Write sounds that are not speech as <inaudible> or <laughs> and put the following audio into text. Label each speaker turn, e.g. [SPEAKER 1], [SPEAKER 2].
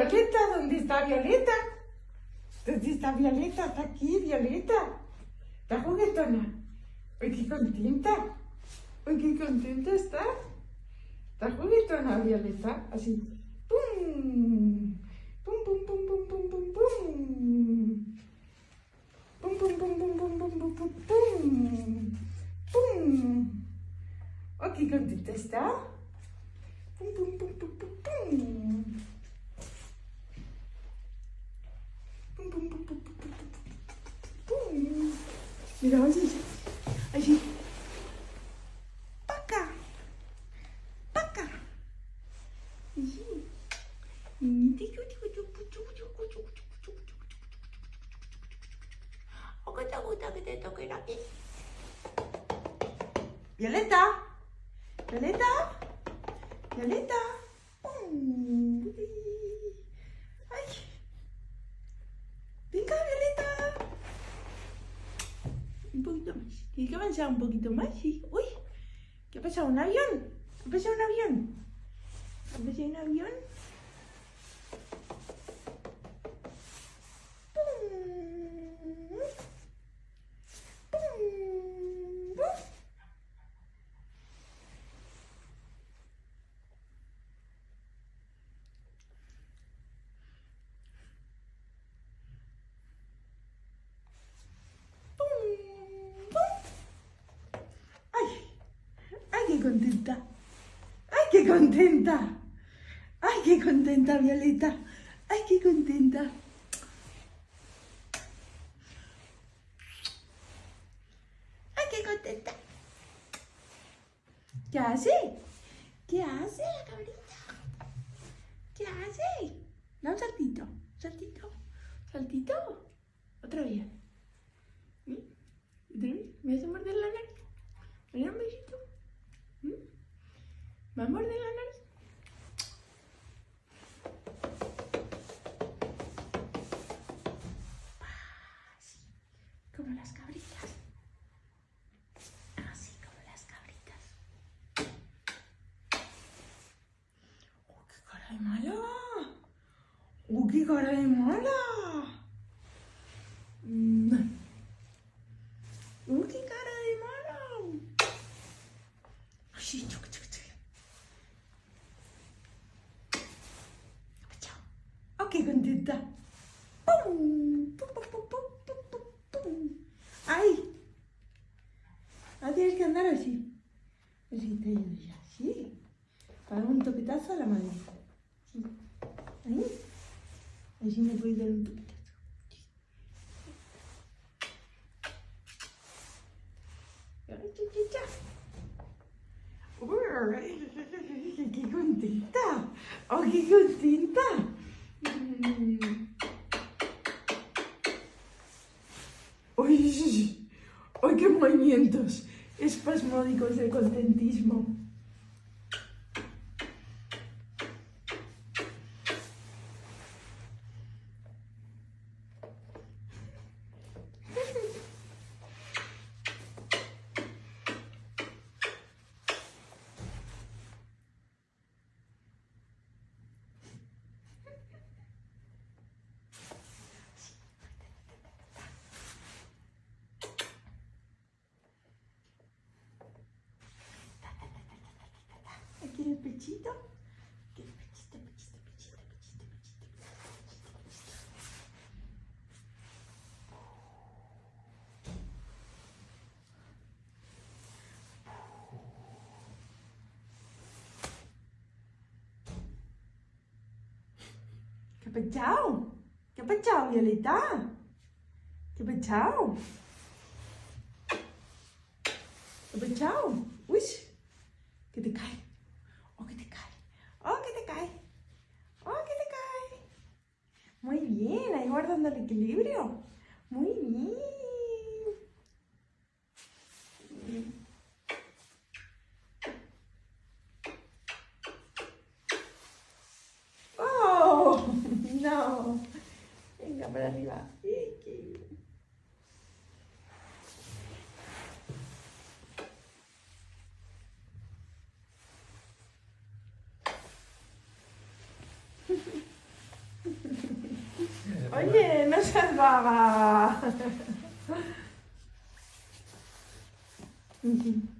[SPEAKER 1] Violeta, ¿dónde está Violeta? ¿Dónde está Violeta? Está aquí, Violeta. Está juguetona. Uy, qué contenta. Uy, qué contenta está. Está juguetona, Violeta. Así. ¡Pum! ¡Pum, pum, pum, pum, pum, pum, pum! ¡Pum, pum, pum, pum, pum, pum, pum, pum, pum! ¡Pum! Oh, qué contenta está. ¡Pum, pum, pum, pum, pum, pum! Mais vas-y. Paca. Paca. Violeta. Violeta. Violeta. Un poquito más. Tienes que avanzar un poquito más, sí. Uy, ¿qué ha pasado? ¿Un avión? ¿Qué ha pasado un avión? ¿Qué ha pasado un avión? Pum. Pum. Pum. Pum, pum. ¡Ay! ¡Ay, contenta! ¡Ay, qué contenta! ¡Ay, qué contenta, Violeta! ¡Ay, qué contenta! ¡Ay, qué contenta! ¿Qué hace? ¿Qué hace la cabrita? ¿Qué hace? Da un saltito, saltito, saltito. Otra vez. ¿Mm? ¿Otra vez? ¿Me vas a morder la nariz? ¿Me das un besito? ¿Mm? ¿Me vas a morder la nariz? Así, como las cabritas. Así como las cabritas. ¡Oh, qué cara de mala! ¡Oh, qué cara de mala! Mm. ¡Oh, qué cara de mala! Así, chuc, chuc, chuc. ¡Oh, qué contenta! ¡Pum! ¡Pum, pum, pum, pum, pum, pum, pum! ¡Ay! Ahora tienes que andar así. Así te ayudo ya. Sí. Para un toquetazo a la madre. Ahí. Así me puedes dar un. Uy, ¡Qué contenta! ¡Oh, qué contenta! Mm. ¡Uy! ¡Ay, qué movimientos espasmódicos de contentismo! ¿Qué ha pechado? ¿Qué ha pechado, Violeta? ¿Qué ha pechado? ¿Qué ha pechado? Uy, que te cae. Oh, que te cae. Oh, que te cae. Oh, que te cae. Muy bien, ahí guardando el equilibrio. Muy bien. para <laughs> arriba. Oye, no salvaba. <laughs>